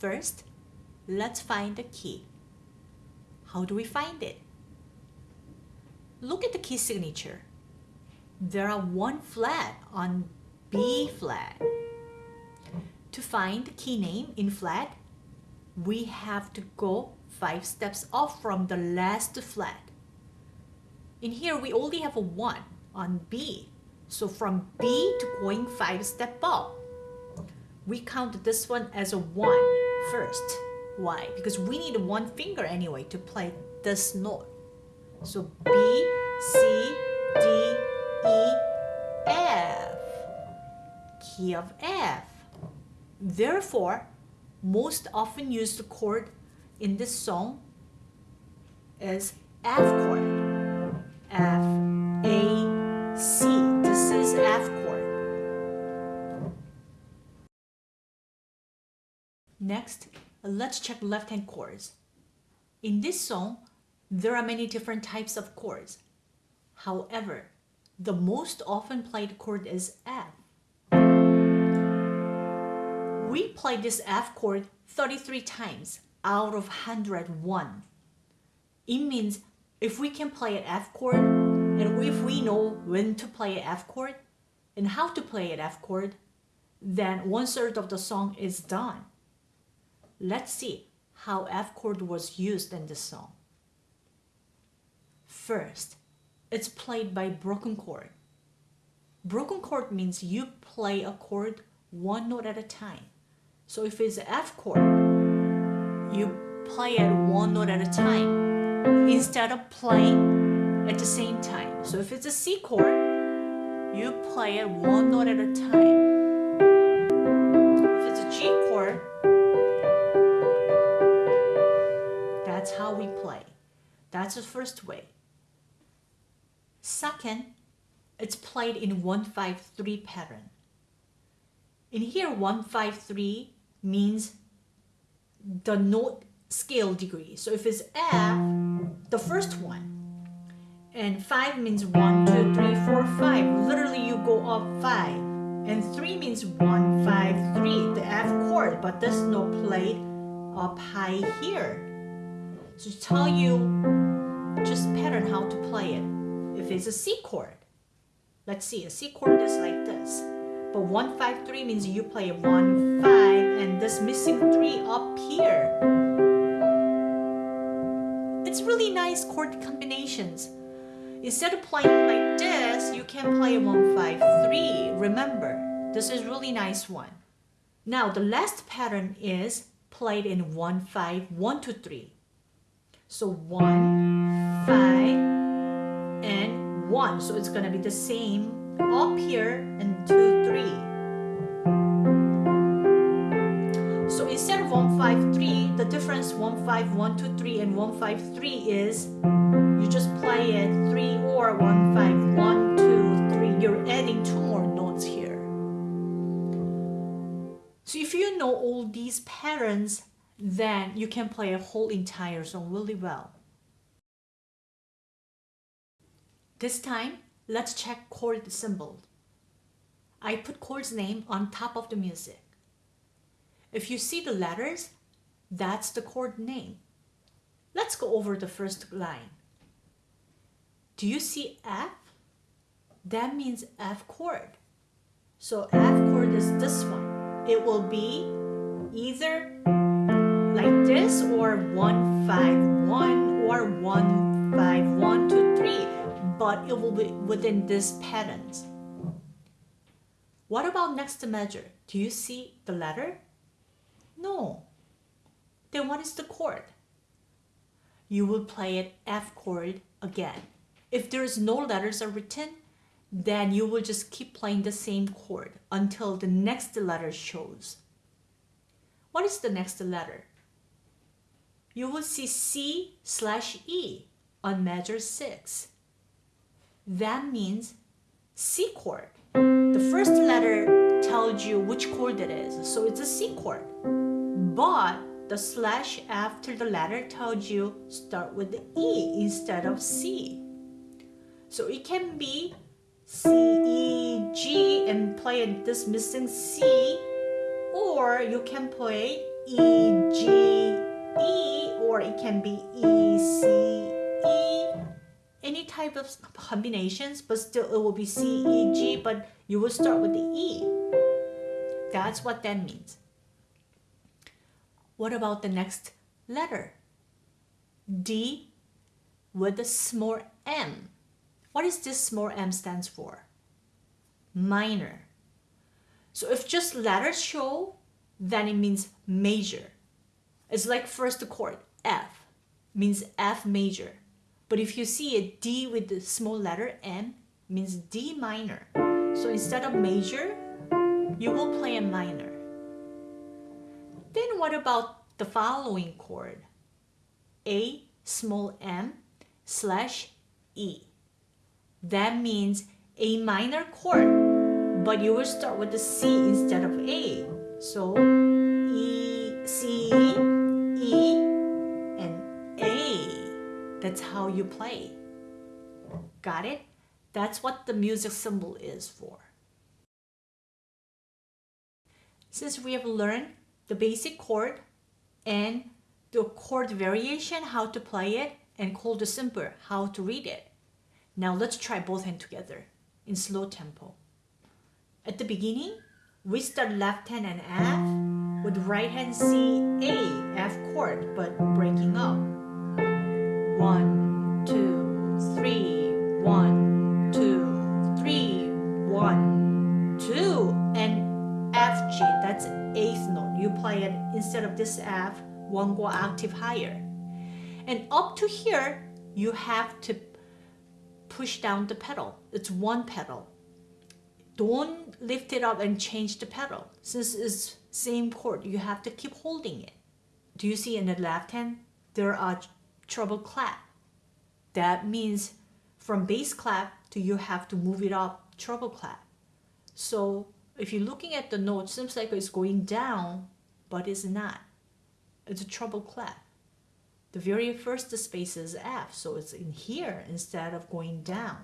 First, let's find the key. How do we find it? Look at the key signature. There are one flat on B flat. To find the key name in flat, we have to go five steps off from the last flat. In here, we only have a 1 on B. So from B to going 5 step up, we count this one as a 1 first. Why? Because we need one finger anyway to play this note. So B, C, D, E, F. Key of F. Therefore, most often used chord in this song is F chord. Next, let's check left-hand chords. In this song, there are many different types of chords. However, the most often played chord is F. We play this F chord 33 times out of 101. It means if we can play an F chord and if we know when to play an F chord and how to play an F chord, then one third of the song is done. Let's see how F chord was used in this song. First, it's played by broken chord. Broken chord means you play a chord one note at a time. So if it's F chord, you play it one note at a time instead of playing at the same time. So if it's a C chord, you play it one note at a time. That's the first way. Second, it's played in 1-5-3 pattern. In here, 1-5-3 means the note scale degree. So if it's F, the first one, and 5 means 1, 2, 3, 4, 5. Literally, you go up 5. And 3 means 1, 5, 3, the F chord, but this note played up high here. So to tell you just pattern how to play it. If it's a C chord, let's see, a C chord is like this. But 1, 5, 3 means you play 1, 5, and this missing 3 up here. It's really nice chord combinations. Instead of playing like this, you can play 1, 5, 3. Remember, this is really nice one. Now, the last pattern is played in 1, 5, 1, 2, 3. So 1, 5, and 1. So it's going to be the same up here and 2, 3. So instead of 1, 5, 3, the difference 1, 5, 1, 2, 3 and 1, 5, 3 is you just play it 3 or 1, 5, 1, 2, 3. You're adding two more notes here. So if you know all these patterns, then you can play a whole entire song really well. This time, let's check chord symbol. I put chord's name on top of the music. If you see the letters, that's the chord name. Let's go over the first line. Do you see F? That means F chord. So F chord is this one. It will be either like this or 1, 5, 1 or 1, 5, 1, 2, 3 but it will be within these patterns. What about next measure? Do you see the letter? No. Then what is the chord? You will play it F chord again. If there is no letters are written, then you will just keep playing the same chord until the next letter shows. What is the next letter? You will see C slash E on measure 6 that means C chord. The first letter tells you which chord it is, so it's a C chord. But the slash after the letter tells you start with the E instead of C. So it can be C, E, G and play this missing C or you can play E, G, E, or it can be E, C. Any type of combinations, but still it will be C, E, G, but you will start with the E. That's what that means. What about the next letter? D with the small m. What is this small m stands for? Minor. So if just letters show, then it means major. It's like first chord, F, means F major. But if you see a D with the small letter M, means D minor. So instead of major, you will play a minor. Then what about the following chord? A small m slash E. That means A minor chord, but you will start with the C instead of A. So That's how you play. Got it? That's what the music symbol is for. Since we have learned the basic chord and the chord variation, how to play it, and chord symbol, how to read it. Now let's try both hands together in slow tempo. At the beginning, we start left hand and F with right hand C, A, F chord, but breaking up. One, two, three, one, two, three, one, two, and F, G, that's eighth note. You play it instead of this F, one go octave higher. And up to here, you have to push down the pedal. It's one pedal. Don't lift it up and change the pedal. Since it's same chord, you have to keep holding it. Do you see in the left hand, there are treble clef. That means from bass clef to you have to move it up treble clef. So if you're looking at the note, seems like it's going down, but it's not. It's a treble clef. The very first space is F, so it's in here instead of going down.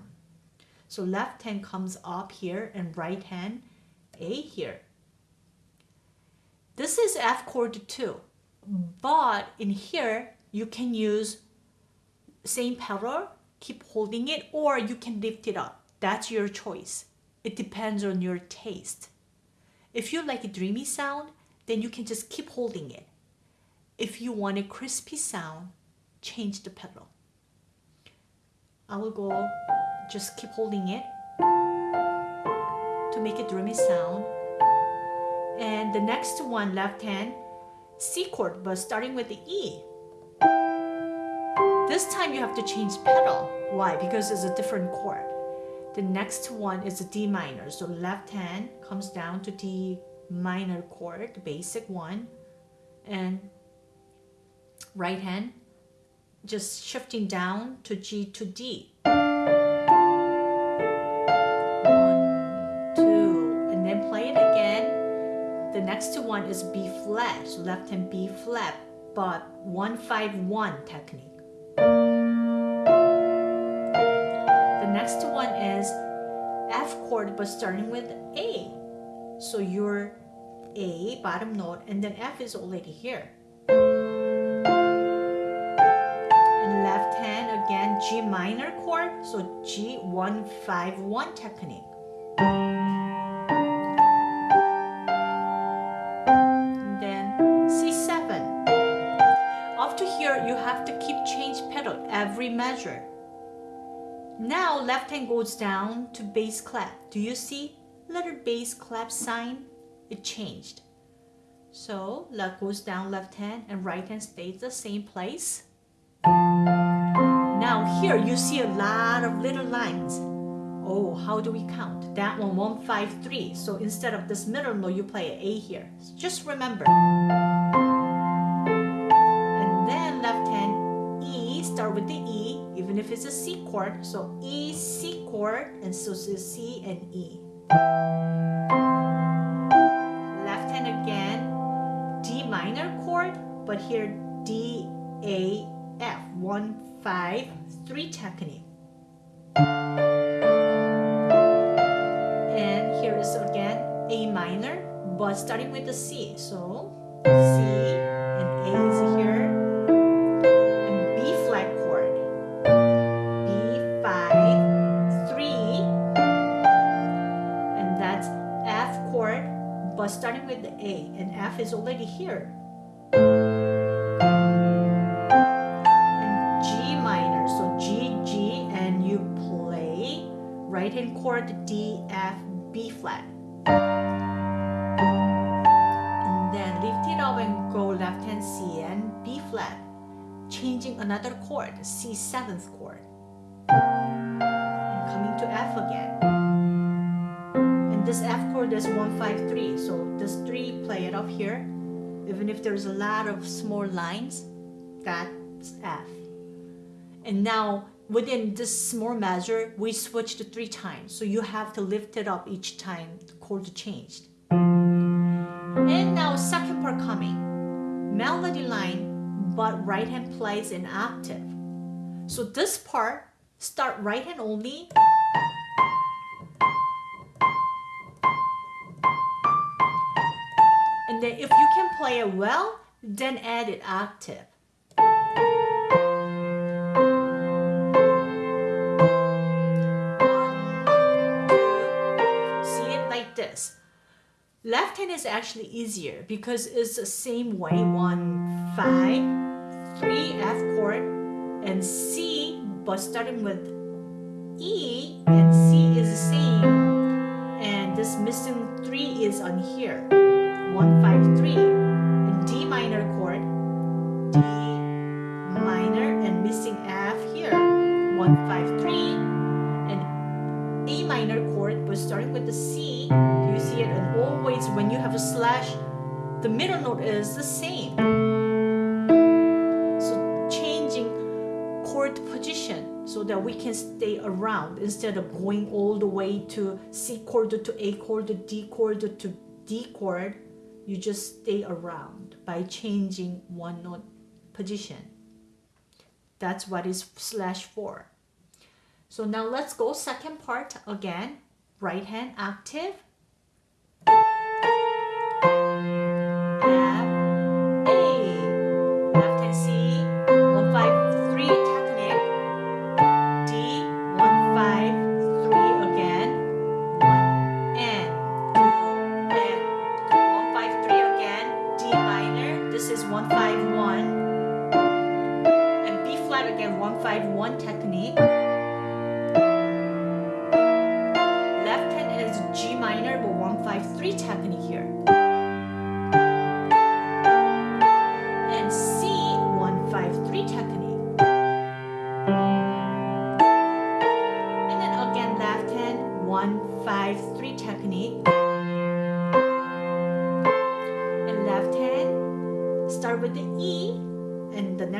So left hand comes up here and right hand A here. This is F chord too, but in here you can use same pedal, keep holding it, or you can lift it up. That's your choice. It depends on your taste. If you like a dreamy sound, then you can just keep holding it. If you want a crispy sound, change the pedal. I will go, just keep holding it to make a dreamy sound. And the next one, left hand, C chord, but starting with the E. This time you have to change pedal. Why? Because it's a different chord. The next one is a D minor. So left hand comes down to D minor chord, the basic one. And right hand, just shifting down to G to D. One, two, and then play it again. The next one is B flat, so left hand B flat, but 151 technique. Is F chord, but starting with A. So your A, bottom note, and then F is already here. And left hand again G minor chord, so G151 technique. Then C7. After here, you have to keep change pedal every measure. Now left hand goes down to bass clef. Do you see little bass clef sign? It changed. So left goes down left hand and right hand stays the same place. Now here you see a lot of little lines. Oh, how do we count? That one, one, five, three. So instead of this middle note, you play an A here. Just remember. And then left hand E, start with the E, even if it's a C chord. So E, C chord, and so C and E. Left hand again, D minor chord, but here D, A, F. One, 5, 3 technique. And here is again A minor, but starting with the C. So C, F is already here. And G minor, so G, G, and you play right hand chord D, F, B flat. And then lift it up and go left hand C and B flat, changing another chord, C seventh chord. And coming to F again. And this F chord is 153, so this 3 play it up here. Even if there's a lot of small lines, that's F. And now within this small measure, we switched three times. So you have to lift it up each time the chord changed. And now second part coming. Melody line, but right hand plays an octave. So this part, start right hand only. And then if you can play it well, then add it octave. See it like this. Left hand is actually easier because it's the same way. One, five, three F chord, and C, but starting with E and C is the same. And this missing three is on here. One, five, three. D minor chord, D minor, and missing F here. One, five, three. And A minor chord, but starting with the C, do you see it, and always when you have a slash, the middle note is the same. So changing chord position so that we can stay around instead of going all the way to C chord to A chord to D chord to D chord. You just stay around by changing one note position. That's what is slash for. So now let's go second part again. Right hand octave. F,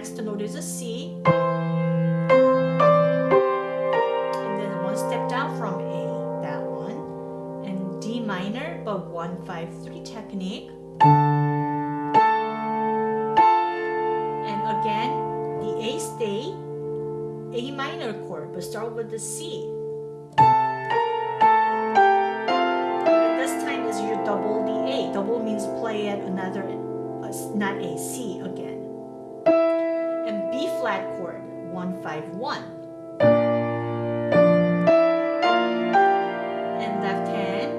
next note is a C. And then one step down from A, that one. And D minor, but one, five, three technique. And again, the A stay, A minor chord, but start with the C. 5, 1. And left hand,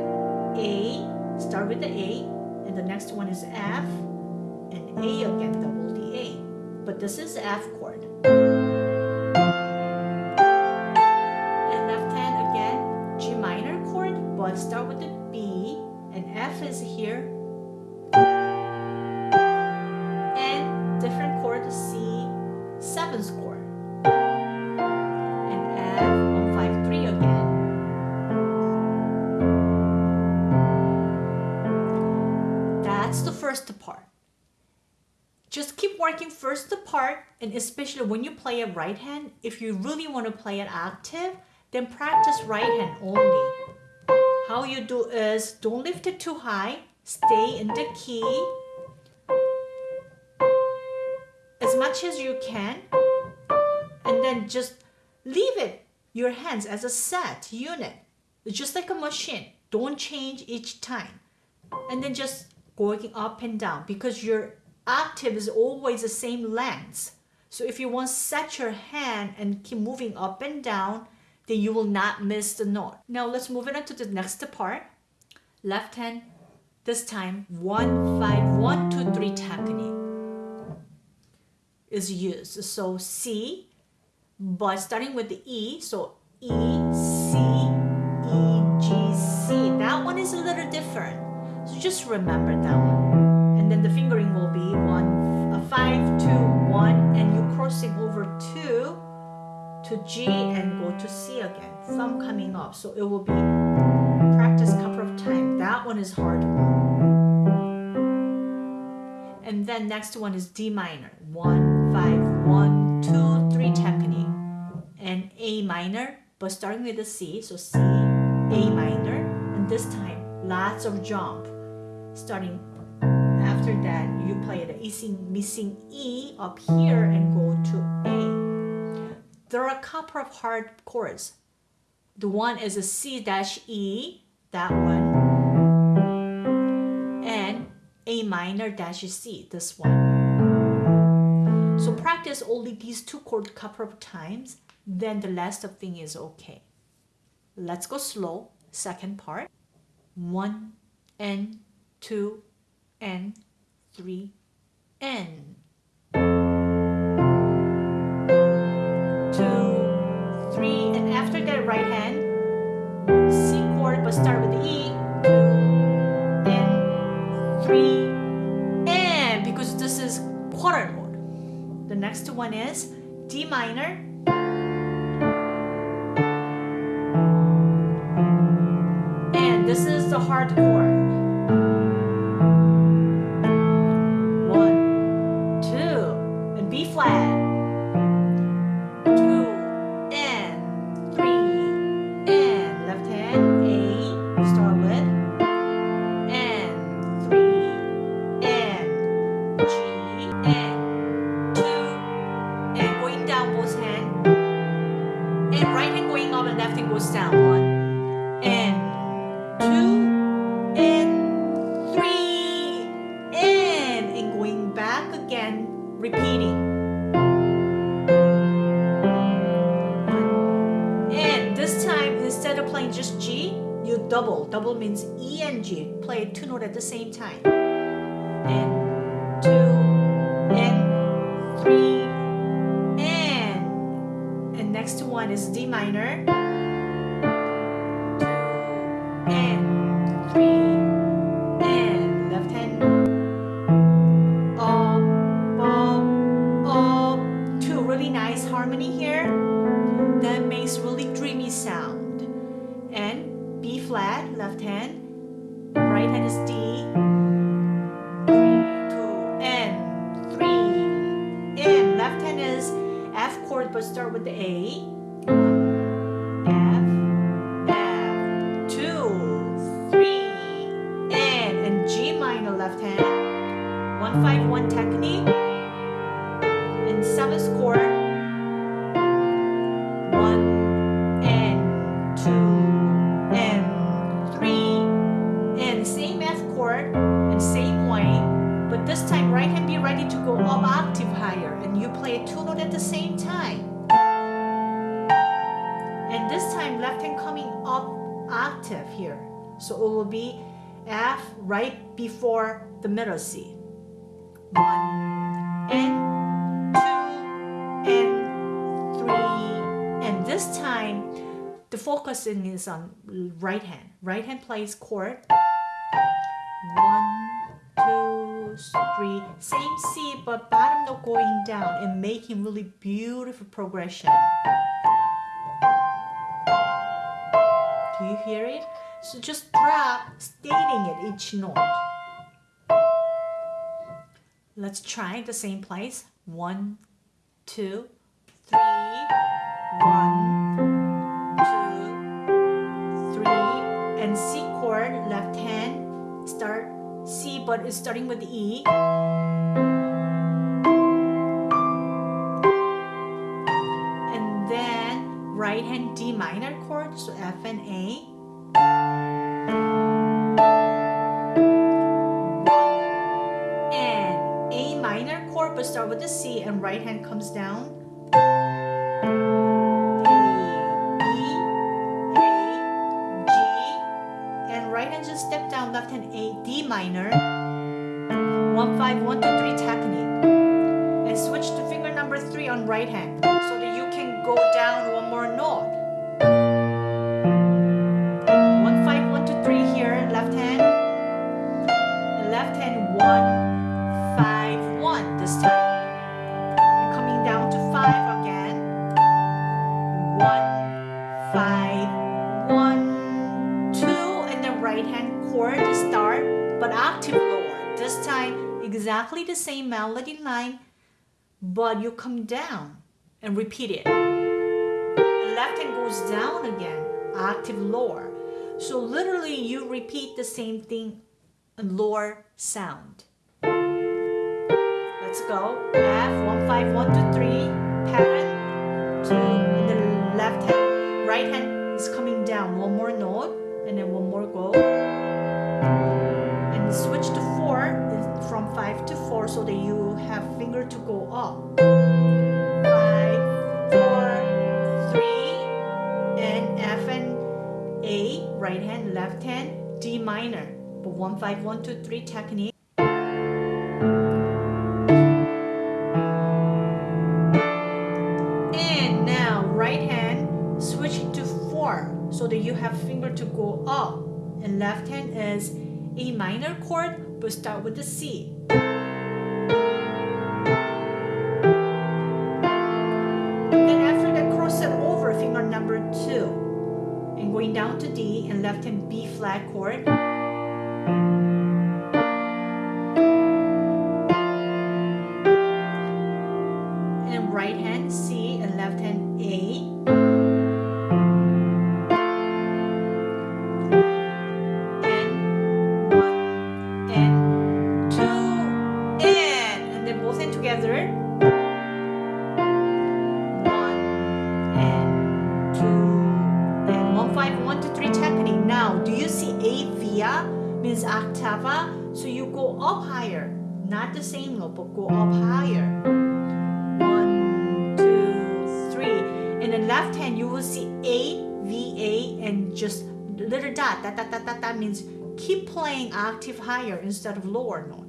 A, start with the A, and the next one is F, and A again, double the A. But this is F chord. And left hand again, G minor chord, but start with the B, and F is here, part, and especially when you play a right hand, if you really want to play an octave, then practice right hand only. How you do is don't lift it too high, stay in the key as much as you can, and then just leave it your hands as a set unit, just like a machine. Don't change each time, and then just going up and down because your octave is always the same length. So if you want to set your hand and keep moving up and down, then you will not miss the note. Now let's move it on to the next part. Left hand, this time one, five, one, two, three technique is used. So C, but starting with the E, so E, C, E, G, C. That one is a little different. So just remember that one. And then the fingering will be one, a five, two, one, and you crossing over two to G and go to C again. Thumb coming up. So it will be practice couple of times. That one is hard And then next one is D minor. One, five, one, two, three technique. And A minor, but starting with the C. So C, A minor. And this time, lots of jump. Starting after that, you play the missing, E up here and go to A. There are a couple of hard chords. The one is a C dash E, that one, and A minor dash C, this one. So practice only these two chords a couple of times, then the last of thing is okay. Let's go slow, second part. One, and two, and three, n, two, three, and. After that right hand, C chord, but start with E, and three, and because this is quarter mode. The next one is D minor, and this is the hard chord. One is D minor. and two notes at the same time. And this time left hand coming up octave here. So it will be F right before the middle C. One and two and three. And this time the focusing is on right hand. Right hand plays chord. One, two, three. Same C, but bottom note going down and making really beautiful progression. Do you hear it? So just drop, stating it each note. Let's try the same place. One, two, three, one, but it's starting with E. And then right hand D minor chord, so F and A. And A minor chord, but start with the C and right hand comes down. 1, 5, exactly the same melody line but you come down and repeat it. The left hand goes down again, octave lower. So literally you repeat the same thing in lower sound. Let's go. F, one, five, one, two, three, pattern, two, and the left hand, right hand is coming down, one more note and then one more go and switch to 4 from 5 to 4 so that you have finger to go up. 5 4 3 and F and A right hand left hand D minor. But 1 5 1 2 3 technique. And now right hand switch to 4 so that you have finger to go up. And left hand is a minor chord but start with the C. Then after that cross it over finger number 2 and going down to D and left hand B flat chord means octava. So you go up higher, not the same note, but go up higher. One, two, three. In the left hand, you will see A, V, A, and just little dot. That, that, that, that, that means keep playing octave higher instead of lower note.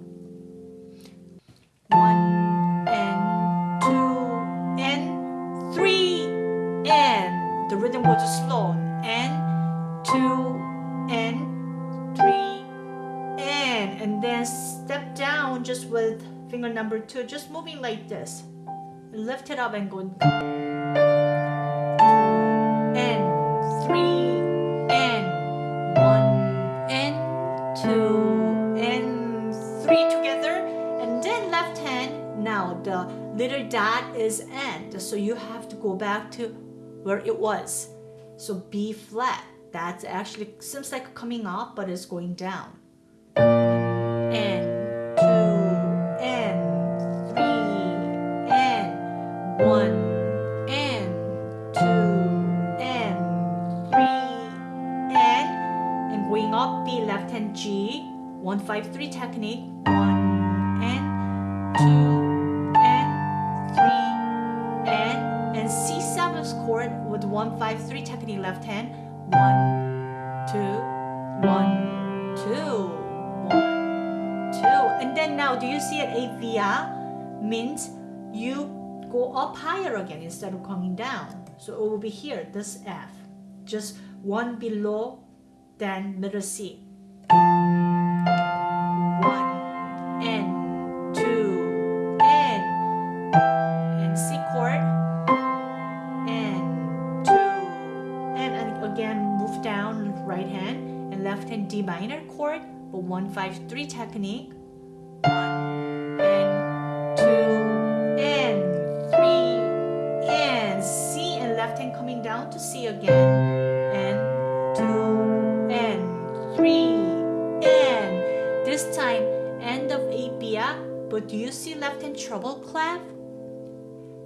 One and two and three and the rhythm goes slow and two and and then step down just with finger number two just moving like this. Lift it up and go and three and one and two and three together. And then left hand. Now the little dot is end so you have to go back to where it was. So B flat. That's actually seems like coming up but it's going down three technique one and two and three and and C seventh chord with one five three technique left hand one two one two and then now, do you see it? Avia means you go up higher again instead of coming down. So it will be here, this F. Just one below, then middle C. down right hand and left hand D minor chord but one five three technique. One and two and three and C and left hand coming down to C again. And two and three and this time end of A but do you see left hand treble clef?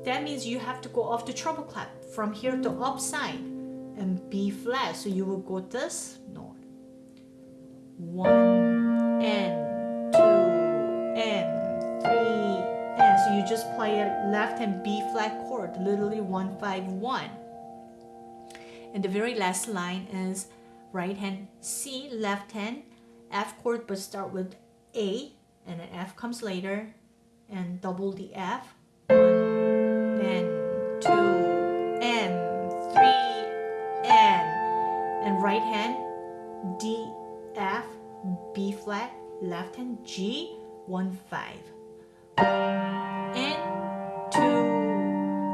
That means you have to go off the treble clef from here to upside and B flat so you will go this note one and two and three and so you just play a left hand B flat chord, literally 151. And the very last line is right hand C, left hand F chord, but start with A, and then F comes later, and double the F. One, then two, and right hand D, F, B flat, left hand G, one five, and two,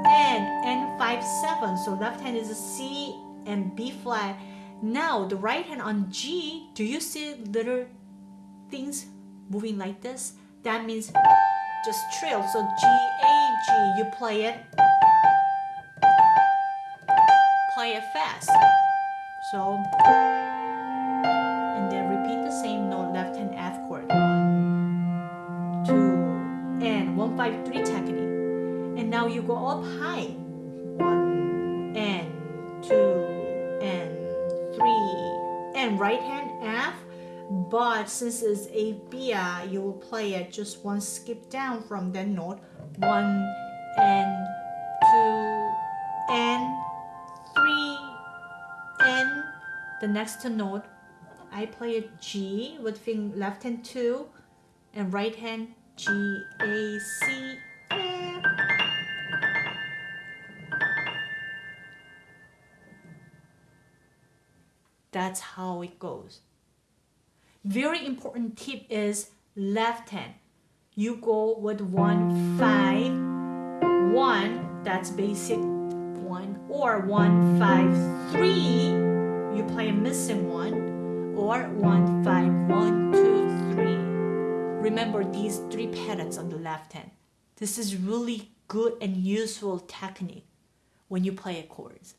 and and five seven. So left hand is a C and B flat. Now the right hand on G, do you see little things moving like this? That means just trill. So G A G, you play it, play it fast. So and then repeat the same note, left hand F chord. One, two, and one five three technique. And now you go up high. One and two and three and right hand F. But since it's A B, uh, you will play it just one skip down from that note. One and the next note I play a G with left hand two and right hand G A C F. That's how it goes. Very important tip is left hand. You go with one five one. That's basic one or one five three. You play a missing one or one five one two three. Remember these three patterns on the left hand. This is really good and useful technique when you play chords.